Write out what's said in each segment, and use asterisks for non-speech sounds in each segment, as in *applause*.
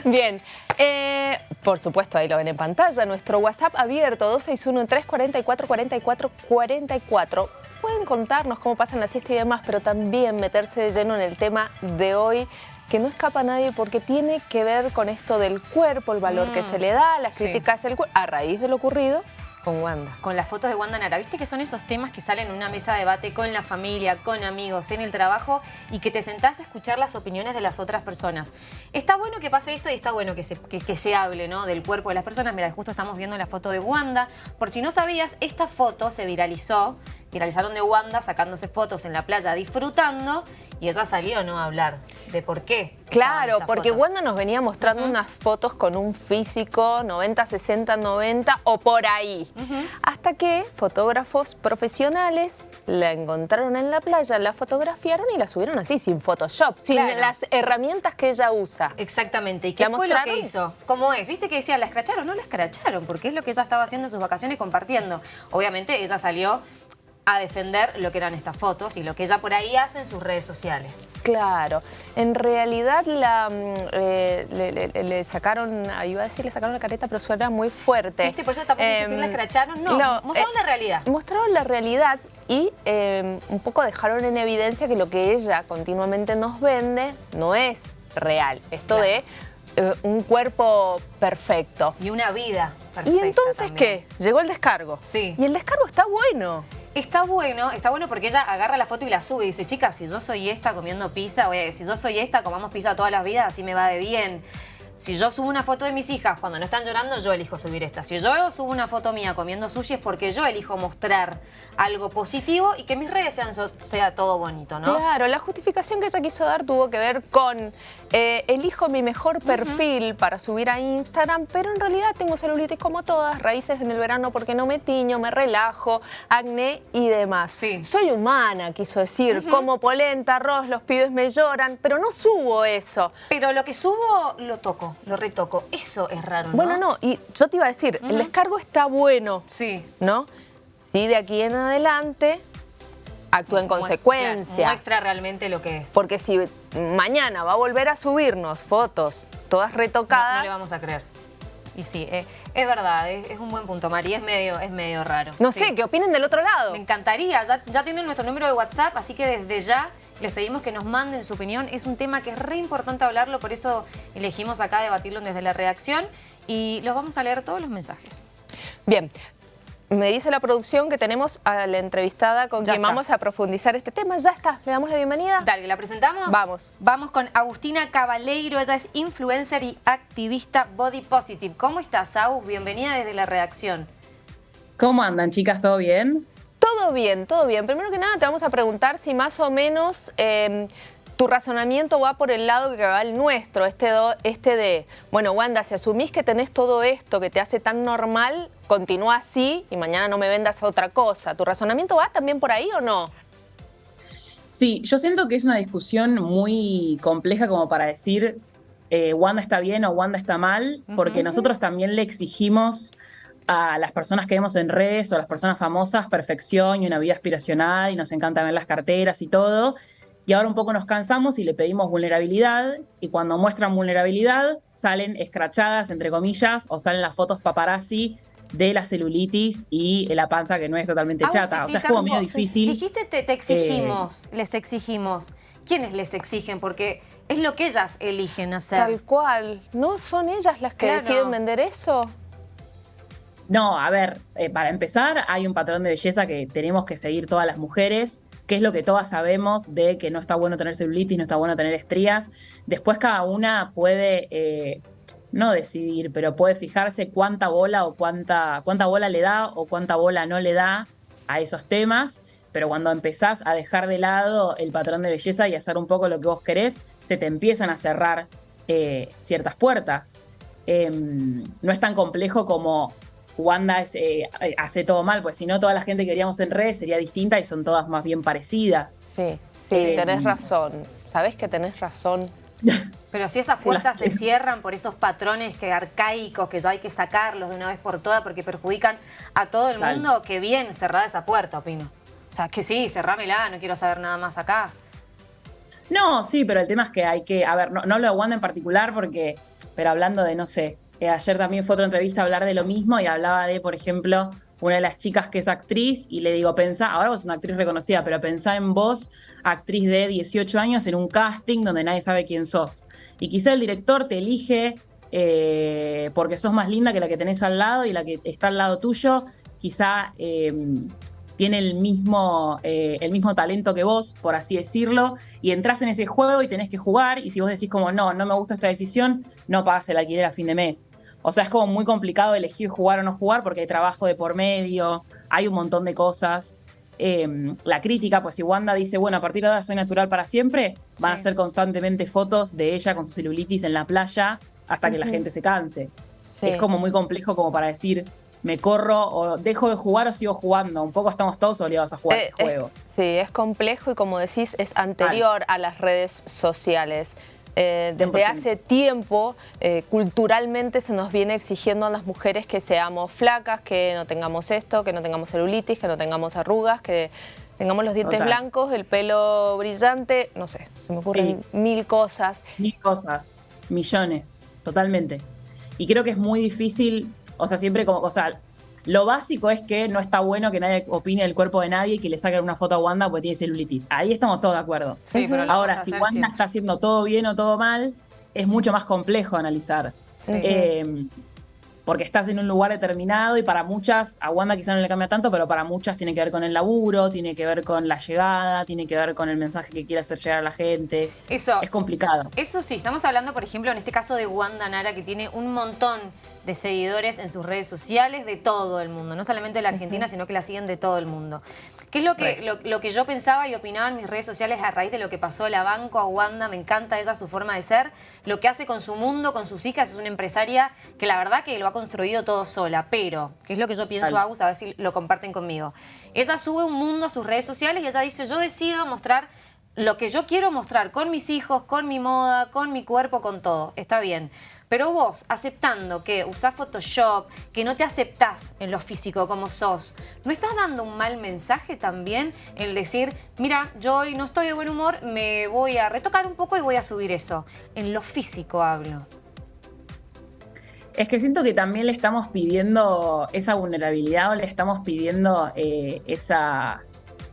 *laughs* Bien, eh, por supuesto, ahí lo ven en pantalla, nuestro WhatsApp abierto, 261-344-4444. Pueden contarnos cómo pasan la siesta y demás, pero también meterse de lleno en el tema de hoy, que no escapa a nadie porque tiene que ver con esto del cuerpo, el valor que Mm, se le da, las críticas del cuerpo, a raíz de lo ocurrido con Wanda. Con las fotos de Wanda Nara, ¿viste que son esos temas que salen en una mesa de debate con la familia, con amigos, en el trabajo y que te sentás a escuchar las opiniones de las otras personas? Está bueno que pase esto y está bueno que se, que, se hable ¿no? del cuerpo de las personas. Mira, justo estamos viendo la foto de Wanda. Por si no sabías, esta foto se viralizó. Viralizaron de Wanda sacándose fotos en la playa disfrutando y ella salió ¿no? a hablar de por qué. Claro, porque fotos. Wanda nos venía mostrando unas fotos con un físico 90, 60, 90 o por ahí. Hasta que fotógrafos profesionales la encontraron en la playa, la fotografiaron y la subieron así, sin Photoshop, sin Claro. las herramientas que ella usa. Exactamente. ¿Y qué ¿La fue lo que hizo? ¿Cómo es? ¿Viste que decía, la escracharon? No la escracharon, porque es lo que ella estaba haciendo en sus vacaciones compartiendo. Obviamente ella salió a defender lo que eran estas fotos y lo que ella por ahí hace en sus redes sociales. Claro, en realidad la, mm, eh, le, le- le sacaron, ah, iba a decir le sacaron la careta, pero suena muy fuerte. ¿Viste? Por eso tampoco quise decir la Em, escracharon. No, no, mostraron eh, la realidad. Mostraron la realidad y eh, un poco dejaron en evidencia que lo que ella continuamente nos vende no es real. Esto Claro. de eh, un cuerpo perfecto. Y una vida ¿Y perfecta entonces también. qué? Llegó el descargo. Sí. Y el descargo está bueno. Está bueno, está bueno porque ella agarra la foto y la sube y dice, chicas, si yo soy esta comiendo pizza, oye, si yo soy esta, comamos pizza todas las vidas, así me va de bien. Si yo subo una foto de mis hijas cuando no están llorando, yo elijo subir esta. Si yo subo una foto mía comiendo sushi es porque yo elijo mostrar algo positivo y que mis redes sean sea todo bonito, ¿no? Claro, la justificación que ella quiso dar tuvo que ver con eh, elijo mi mejor perfil para subir a Instagram, pero en realidad tengo celulitis como todas, raíces en el verano porque no me tiño, me relajo, acné y demás. Sí. Soy humana, quiso decir, como polenta, arroz, los pibes me lloran, pero no subo eso. Pero lo que subo lo toco, lo retoco. Eso es raro, ¿no? Bueno, no, y yo te iba a decir, el descargo está bueno, Sí. ¿no? Si de aquí en adelante actúa en consecuencia. muestra realmente lo que es. Porque si mañana va a volver a subirnos fotos todas No, retocadas, no le vamos a creer. Y sí, eh, es verdad, es, es un buen punto, María. Es medio, es medio raro. no Sí. sé, ¿qué opinen del otro lado? Me encantaría, ya, ya tienen nuestro número de WhatsApp, así que desde ya les pedimos que nos manden su opinión. Es un tema que es re importante hablarlo, por eso elegimos acá debatirlo desde la redacción y los vamos a leer todos los mensajes. Bien, me dice la producción que tenemos a la entrevistada con Ya quien está. vamos a profundizar este tema. Ya está, le damos la bienvenida. Dale, ¿la presentamos? Vamos. Vamos con Agustina Cabaleiro, ella es influencer y activista body positive. ¿Cómo estás, Agus? Bienvenida desde la redacción. ¿Cómo andan, chicas? ¿Todo bien? Todo bien, todo bien. Primero que nada te vamos a preguntar si más o menos eh, tu razonamiento va por el lado que va el nuestro, este, do- este de, bueno, Wanda, si asumís que tenés todo esto que te hace tan normal, continúa así y mañana no me vendas otra cosa. ¿Tu razonamiento va también por ahí o no? Sí, yo siento que es una discusión muy compleja como para decir eh, Wanda está bien o Wanda está mal, porque nosotros también le exigimos a las personas que vemos en redes o a las personas famosas perfección y una vida aspiracional y nos encanta ver las carteras y todo. Y ahora un poco nos cansamos y le pedimos vulnerabilidad y cuando muestran vulnerabilidad salen escrachadas, entre comillas, o salen las fotos paparazzi de la celulitis y la panza que no es totalmente Agus, chata. O sea, es como medio difícil. Dijiste te, te exigimos, les exigimos. ¿Quiénes les exigen? Porque es lo que ellas eligen hacer. Tal cual. ¿No son ellas las que Claro. deciden vender eso? No, a ver, eh, para empezar, hay un patrón de belleza que tenemos que seguir todas las mujeres, que es lo que todas sabemos de que no está bueno tener celulitis, no está bueno tener estrías. Después cada una puede, eh, no decidir, pero puede fijarse cuánta bola o cuánta, cuánta bola le da o cuánta bola no le da a esos temas. Pero cuando empezás a dejar de lado el patrón de belleza y hacer un poco lo que vos querés, se te empiezan a cerrar eh, ciertas puertas. Em, no es tan complejo como Wanda es, eh, hace todo mal, pues si no toda la gente que veríamos en redes sería distinta y son todas más bien parecidas. Sí, sí, Sí. tenés razón. Sabés que tenés razón. *laughs* Pero si esas puertas se cierran por esos patrones que arcaicos que ya hay que sacarlos de una vez por todas porque perjudican a todo el mundo, que bien cerrada esa puerta, opino. O sea, que sí, cerrámela, no quiero saber nada más acá. No, sí, pero el tema es que hay que, a ver, no, no lo Wanda en particular porque pero hablando de, no sé, eh, ayer también fue otra entrevista a hablar de lo mismo y hablaba de, por ejemplo, una de las chicas que es actriz y le digo, pensá, ahora vos sos una actriz reconocida, pero pensá en vos, actriz de 18 años, en un casting donde nadie sabe quién sos. Y quizá el director te elige eh, porque sos más linda que la que tenés al lado y la que está al lado tuyo, quizá eh, tiene el mismo, eh, el mismo talento que vos, por así decirlo, y entras en ese juego y tenés que jugar, y si vos decís como, no, no me gusta esta decisión, no pagas el alquiler a fin de mes. O sea, es como muy complicado elegir jugar o no jugar porque hay trabajo de por medio, hay un montón de cosas. Em, la crítica, pues si Wanda dice, bueno, a partir de ahora soy natural para siempre, van a ser constantemente fotos de ella con su celulitis en la playa hasta que la gente se canse. Es como muy complejo como para decir, me corro o dejo de jugar o sigo jugando. Un poco estamos todos obligados a jugar eh, este juego. sí, es complejo y como decís, es anterior a las redes sociales. Eh, desde hace tiempo, eh, culturalmente se nos viene exigiendo a las mujeres que seamos flacas, que no tengamos esto, que no tengamos celulitis, que no tengamos arrugas, que tengamos los dientes blancos, el pelo brillante, no sé, se me ocurren mil cosas. Mil cosas, millones, totalmente. Y creo que es muy difícil, o sea, siempre como, o sea, lo básico es que no está bueno que nadie opine del cuerpo de nadie y que le saquen una foto a Wanda porque tiene celulitis. Ahí estamos todos de acuerdo. Sí, pero Ahora, si Wanda está haciendo todo bien o todo mal, es mucho más complejo analizar. Eh, porque estás en un lugar determinado y para muchas, a Wanda quizá no le cambia tanto, pero para muchas tiene que ver con el laburo, tiene que ver con la llegada, tiene que ver con el mensaje que quiere hacer llegar a la gente. Eso. Es complicado. Eso sí, estamos hablando, por ejemplo, en este caso de Wanda Nara, que tiene un montón de seguidores en sus redes sociales de todo el mundo, no solamente de la Argentina, sino que la siguen de todo el mundo. ¿Qué es lo que, lo, que yo pensaba y opinaba en mis redes sociales a raíz de lo que pasó la banco, a Wanda? Me encanta ella, su forma de ser. Lo que hace con su mundo, con sus hijas, es una empresaria que la verdad que lo ha construido todo sola. Pero, ¿qué es lo que yo pienso, Agus? A ver si lo comparten conmigo. Ella sube un mundo a sus redes sociales y ella dice, yo decido mostrar lo que yo quiero mostrar con mis hijos, con mi moda, con mi cuerpo, con todo. Está bien. Pero vos, aceptando que usás Photoshop, que no te aceptás en lo físico como sos, ¿no estás dando un mal mensaje también el decir, mira, yo hoy no estoy de buen humor, me voy a retocar un poco y voy a subir eso? En lo físico hablo. Es que siento que también le estamos pidiendo esa vulnerabilidad o le estamos pidiendo eh, esa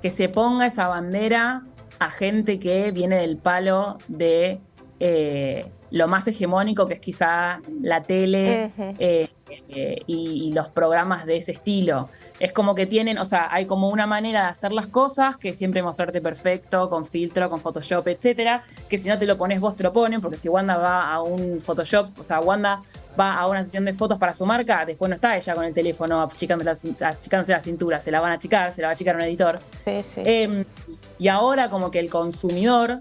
que se ponga esa bandera a gente que viene del palo de eh, lo más hegemónico que es quizá la tele eh, eh, y, los programas de ese estilo. Es como que tienen, o sea, hay como una manera de hacer las cosas que siempre mostrarte perfecto, con filtro, con Photoshop, etcétera, que si no te lo pones vos te lo ponen, porque si Wanda va a un Photoshop, o sea, Wanda va a una sesión de fotos para su marca, después no está ella con el teléfono achicándose la, cintura, se la van a achicar, se la va a achicar un editor. Sí, sí. Em, y ahora como que el consumidor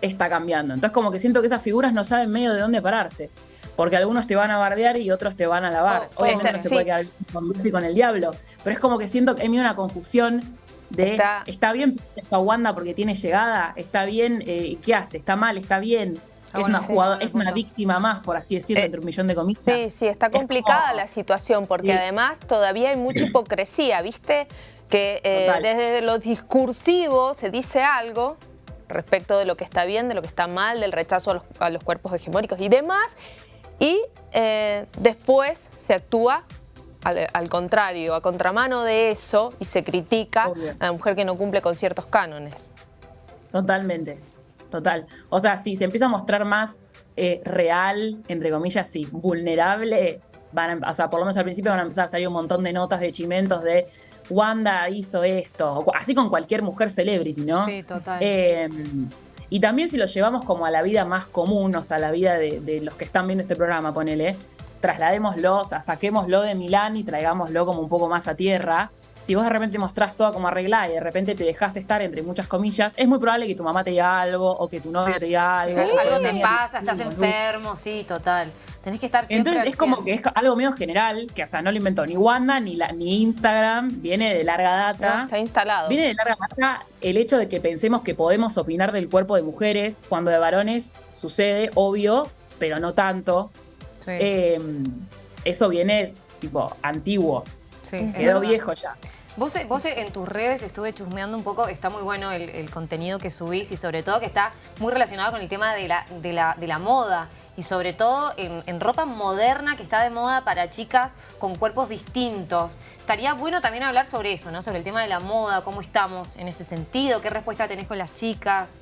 está cambiando. Entonces como que siento que esas figuras no saben medio de dónde pararse. Porque algunos te van a bardear y otros te van a lavar. Oh, Obviamente no se puede quedar con con el diablo. Pero es como que siento que hay una confusión de está, bien esta Wanda porque tiene llegada, está bien, eh, ¿qué hace? Está mal, está bien. es una jugadora, es una víctima más, por así decirlo, eh, entre un millón de comillas. Sí, sí, está complicada la situación, porque además todavía hay mucha hipocresía, ¿viste? Que eh, desde lo discursivo se dice algo, respecto de lo que está bien, de lo que está mal, del rechazo a los, cuerpos hegemónicos y demás. Y eh, después se actúa al, contrario, a contramano de eso y se critica a la mujer que no cumple con ciertos cánones. Totalmente, total. O sea, si se empieza a mostrar más eh, real, entre comillas, sí, vulnerable, van o sea, por lo menos al principio van a empezar a salir un montón de notas de chimentos de Wanda hizo esto, así con cualquier mujer celebrity, ¿no? Sí, total. Em, y también si lo llevamos como a la vida más común, o sea, a la vida de, los que están viendo este programa, ponele, trasladémoslo, o sea, saquémoslo de Milán y traigámoslo como un poco más a tierra si vos de repente mostrás todo como arreglada y de repente te dejas estar entre muchas comillas, es muy probable que tu mamá te diga algo o que tu novio te diga algo. algo te pasa, estás enfermo, sí, total. Tenés que estar siempre Entonces es como que es algo medio general, que o sea, no lo inventó ni Wanda ni, la, ni Instagram, viene de larga data. está instalado. Viene de larga data el hecho de que pensemos que podemos opinar del cuerpo de mujeres cuando de varones sucede, obvio, pero no tanto. Em, eso viene tipo antiguo. Sí, Quedó viejo ya. Vos, vos en tus redes estuve chusmeando un poco, está muy bueno el, contenido que subís y sobre todo que está muy relacionado con el tema de la, de la, de la moda y sobre todo en, ropa moderna que está de moda para chicas con cuerpos distintos. Estaría bueno también hablar sobre eso, ¿no? Sobre el tema de la moda, cómo estamos en ese sentido, qué respuesta tenés con las chicas.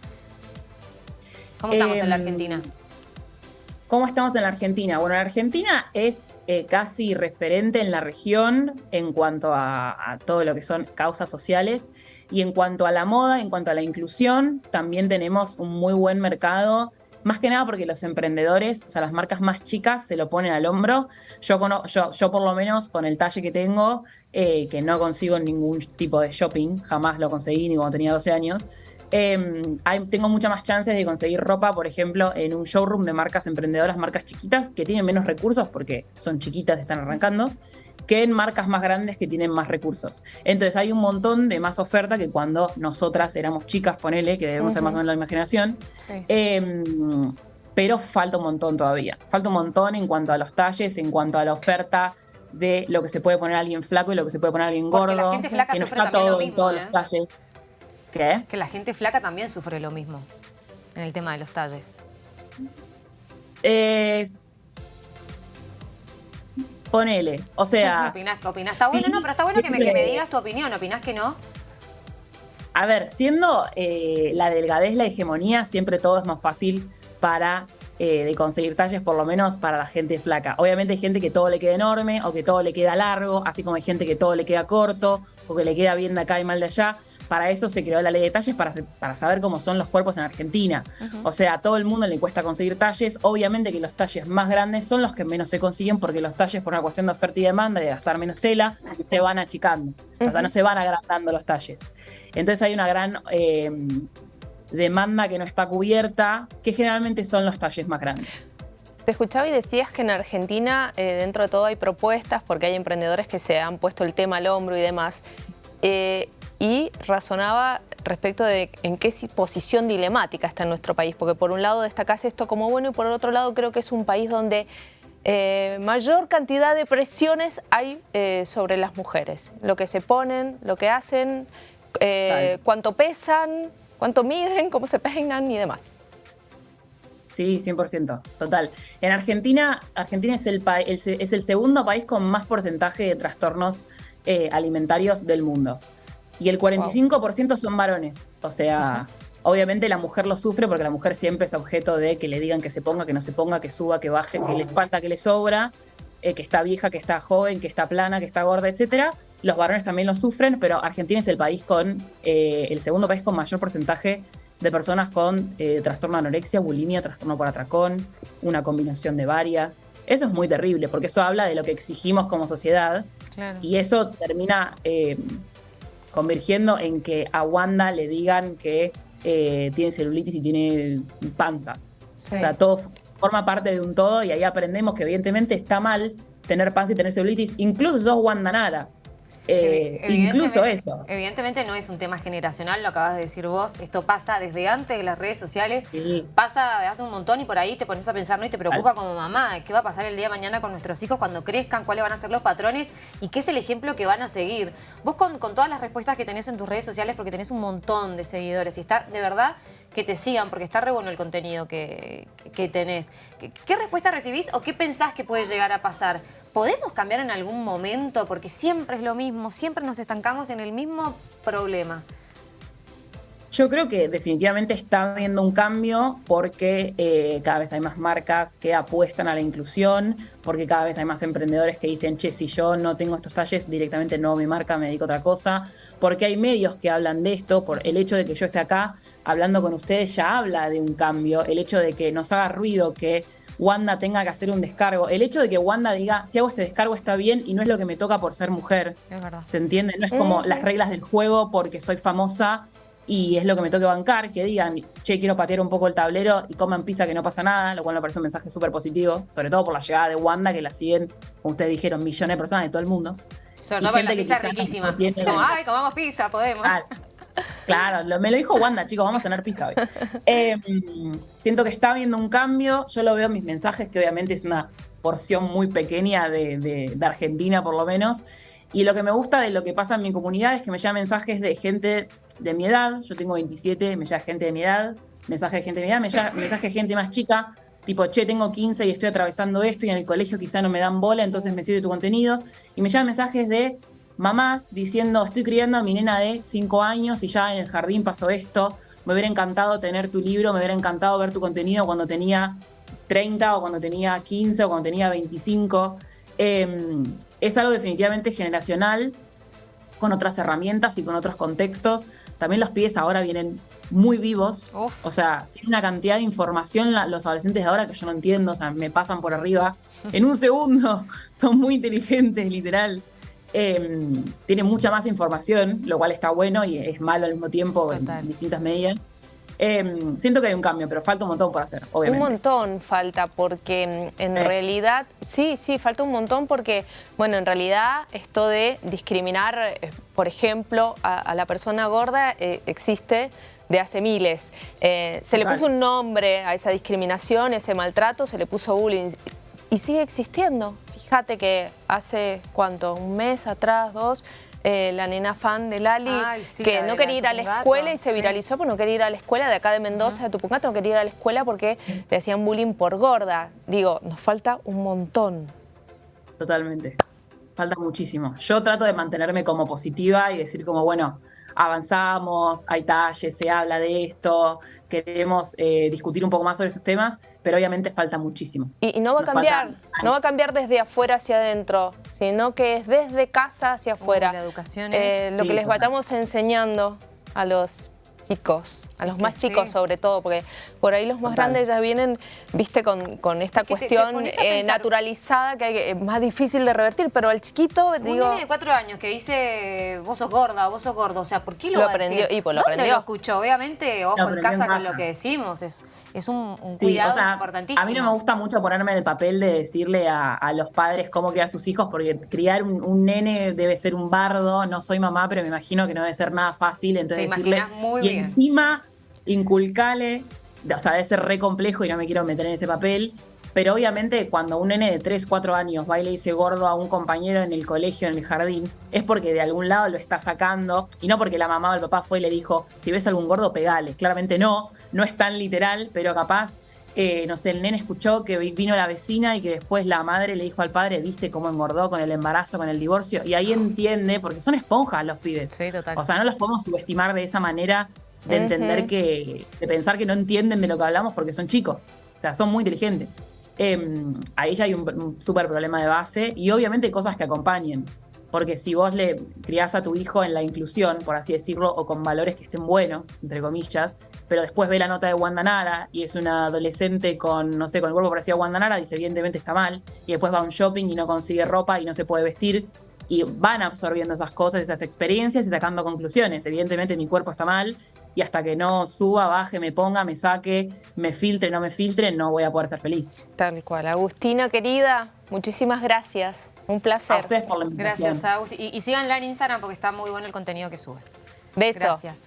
¿Cómo estamos en la em, Argentina? ¿Cómo estamos en la Argentina? Bueno, la Argentina es eh, casi referente en la región en cuanto a, todo lo que son causas sociales y en cuanto a la moda, en cuanto a la inclusión, también tenemos un muy buen mercado, más que nada porque los emprendedores, o sea, las marcas más chicas se lo ponen al hombro. Yo, yo, yo por lo menos con el talle que tengo, eh, que no consigo ningún tipo de shopping, jamás lo conseguí ni cuando tenía 12 años, Em, tengo muchas más chances de conseguir ropa, por ejemplo, en un showroom de marcas emprendedoras, marcas chiquitas, que tienen menos recursos porque son chiquitas, están arrancando, que en marcas más grandes que tienen más recursos. Entonces hay un montón de más oferta que cuando nosotras éramos chicas, ponele, que debemos ser más o menos la imaginación. Em, pero falta un montón todavía. Falta un montón en cuanto a los talles, en cuanto a la oferta de lo que se puede poner a alguien flaco y lo que se puede poner a alguien gordo. la gente flaca que no está todo en todos los ¿eh? Talles. Que la gente flaca también sufre lo mismo en el tema de los talles. Eh, ponele, o sea... *laughs* ¿Opinás, opinás? Está bueno, no, pero está bueno que me, digas tu opinión. ¿Opinás que no? A ver, siendo eh, la delgadez la hegemonía, siempre todo es más fácil para eh, de conseguir talles, por lo menos para la gente flaca. Obviamente hay gente que todo le queda enorme o que todo le queda largo, así como hay gente que todo le queda corto o que le queda bien de acá y mal de allá. Para eso se creó la ley de talles, para, para saber cómo son los cuerpos en Argentina. O sea, a todo el mundo le cuesta conseguir talles. Obviamente que los talles más grandes son los que menos se consiguen porque los talles, por una cuestión de oferta y demanda y de gastar menos tela, se van achicando. O sea, no se van agrandando los talles. Entonces hay una gran eh, demanda que no está cubierta, que generalmente son los talles más grandes. Te escuchaba y decías que en Argentina, eh, dentro de todo, hay propuestas porque hay emprendedores que se han puesto el tema al hombro y demás. Eh, y razonaba respecto de en qué posición dilemática está en nuestro país, porque por un lado destacas esto como bueno y por el otro lado creo que es un país donde eh, mayor cantidad de presiones hay eh, sobre las mujeres, lo que se ponen, lo que hacen, eh, cuánto pesan, cuánto miden, cómo se peinan y demás. Sí, 100%, total. En Argentina, Argentina es el, es el segundo país con más porcentaje de trastornos alimentarios del mundo y el 45% son varones. O sea, obviamente la mujer lo sufre porque la mujer siempre es objeto de que le digan que se ponga, que no se ponga, que suba, que baje, que le falta, que le sobra, eh, que está vieja, que está joven, que está plana, que está gorda, etcétera. Los varones también lo sufren, pero Argentina es el país con eh, el segundo país con mayor porcentaje de personas con eh, trastorno de anorexia, bulimia, trastorno por atracón, una combinación de varias. Eso es muy terrible, porque eso habla de lo que exigimos como sociedad. Y eso termina convergiendo en que a Wanda le digan que eh, tiene celulitis y tiene panza. O sea, todo forma parte de un todo y ahí aprendemos que evidentemente está mal tener panza y tener celulitis, incluso sos Wanda Nara. Eh, incluso eso. Evidentemente no es un tema generacional, lo acabas de decir vos. Esto pasa desde antes de las redes sociales. Pasa hace un montón y por ahí te pones a pensar ¿no? y te preocupa como mamá. ¿Qué va a pasar el día de mañana con nuestros hijos cuando crezcan? ¿Cuáles van a ser los patrones? ¿Y qué es el ejemplo que van a seguir? Vos con, todas las respuestas que tenés en tus redes sociales, porque tenés un montón de seguidores y está de verdad que te sigan, porque está re bueno el contenido que, tenés. ¿Qué, ¿Qué respuesta recibís o qué pensás que puede llegar a pasar? ¿Podemos cambiar en algún momento? Porque siempre es lo mismo, siempre nos estancamos en el mismo problema. Yo creo que definitivamente está habiendo un cambio porque eh, cada vez hay más marcas que apuestan a la inclusión, porque cada vez hay más emprendedores que dicen, che, si yo no tengo estos talles, directamente no mi marca, me dedico a otra cosa, porque hay medios que hablan de esto, por el hecho de que yo esté acá hablando con ustedes ya habla de un cambio, el hecho de que nos haga ruido que Wanda tenga que hacer un descargo. El hecho de que Wanda diga, si hago este descargo está bien y no es lo que me toca por ser mujer. Es verdad. ¿Se entiende? No es como las reglas del juego porque soy famosa y es lo que me toque bancar, que digan, che, quiero patear un poco el tablero y coman pizza que no pasa nada, lo cual me parece un mensaje súper positivo, sobre todo por la llegada de Wanda, que la siguen, como ustedes dijeron, millones de personas de todo el mundo. Sobre todo la pizza riquísima. Como, ay, comamos pizza, podemos. Claro, me lo dijo Wanda, chicos, vamos a tener pizza hoy. *laughs* Em, siento que está habiendo un cambio, yo lo veo en mis mensajes, que obviamente es una porción muy pequeña de, Argentina por lo menos. Y lo que me gusta de lo que pasa en mi comunidad es que me llegan mensajes de gente de mi edad, yo tengo 27, me llega gente de mi edad, mensajes de gente de mi edad, me llega mensajes de gente más chica, tipo, che, tengo 15 y estoy atravesando esto y en el colegio quizá no me dan bola, entonces me sirve tu contenido. Y me llegan mensajes de mamás diciendo, estoy criando a mi nena de 5 años y ya en el jardín pasó esto, me hubiera encantado tener tu libro, me hubiera encantado ver tu contenido cuando tenía 30 o cuando tenía 15 o cuando tenía 25. Em, es algo definitivamente generacional, con otras herramientas y con otros contextos. También los pies ahora vienen muy vivos. O sea, tienen una cantidad de información los adolescentes de ahora que yo no entiendo. O sea, me pasan por arriba *laughs* en un segundo. *laughs* Son muy inteligentes, literal. Eh, tiene mucha más información, lo cual está bueno y es malo al mismo tiempo en distintas medidas. Em, siento que hay un cambio, pero falta un montón por hacer, obviamente. Un montón falta, porque mm, en realidad, sí, sí, falta un montón porque, bueno, en realidad esto de discriminar, eh, por ejemplo, a, la persona gorda eh, existe de hace miles. Eh, se le puso un nombre a esa discriminación, ese maltrato, se le puso bullying y sigue existiendo. Fíjate que hace, ¿cuánto? Un mes atrás, dos, eh, la nena fan de Lali, que no quería ir a la escuela y se viralizó porque no quería ir a la escuela de acá de Mendoza, de Tupungato, no quería ir a la escuela porque le hacían bullying por gorda. Digo, nos falta un montón. Totalmente. Falta muchísimo. Yo trato de mantenerme como positiva y decir como, bueno, avanzamos, hay talles, se habla de esto, queremos eh, discutir un poco más sobre estos temas, pero obviamente falta muchísimo. Y, no va a cambiar, no va a cambiar desde afuera hacia adentro, sino que es desde casa hacia afuera. la educación eh, Lo que les vayamos enseñando a los chicos, a los más chicos sobre todo, porque por ahí los más grandes ya vienen, viste, con, con esta cuestión eh, naturalizada que es más difícil de revertir, pero al chiquito, Un digo... Un de cuatro años que dice, vos sos gorda, vos sos gordo, o sea, ¿por qué lo, lo aprendió? Y pues lo ¿Dónde lo escuchó? Obviamente, ojo en casa con lo que decimos, es, es un, cuidado importantísimo. A mí no me gusta mucho ponerme en el papel de decirle a, los padres cómo criar a sus hijos, porque criar un, nene debe ser un bardo, no soy mamá, pero me imagino que no debe ser nada fácil, entonces decirle... y encima inculcale, o sea, debe ser re complejo y no me quiero meter en ese papel, pero obviamente cuando un nene de 3, 4 años va y le dice gordo a un compañero en el colegio, en el jardín, es porque de algún lado lo está sacando y no porque la mamá o el papá fue y le dijo, si ves algún gordo, pegale. Claramente no, no es tan literal, pero capaz, eh, no sé, el nene escuchó que vino la vecina y que después la madre le dijo al padre, viste cómo engordó con el embarazo, con el divorcio, y ahí entiende, porque son esponjas los pibes. Sí, total. O sea, no los podemos subestimar de esa manera de entender que, de pensar que no entienden de lo que hablamos porque son chicos. O sea, son muy inteligentes. Em, ahí ya hay un, súper problema de base y obviamente cosas que acompañen. Porque si vos le criás a tu hijo en la inclusión, por así decirlo, o con valores que estén buenos, entre comillas, pero después ve la nota de Wanda Nara y es una adolescente con, no sé, con el cuerpo parecido a Wanda Nara, dice evidentemente está mal, y después va a un shopping y no consigue ropa y no se puede vestir, y van absorbiendo esas cosas, esas experiencias y sacando conclusiones. Evidentemente mi cuerpo está mal y hasta que no suba, baje, me ponga, me saque, me filtre, no me filtre, no voy a poder ser feliz. Tal cual. Agustina, querida, muchísimas gracias. Un placer. A ustedes por la invitación. Gracias, Agus. Y, y síganla en Instagram porque está muy bueno el contenido que sube. Besos. Gracias.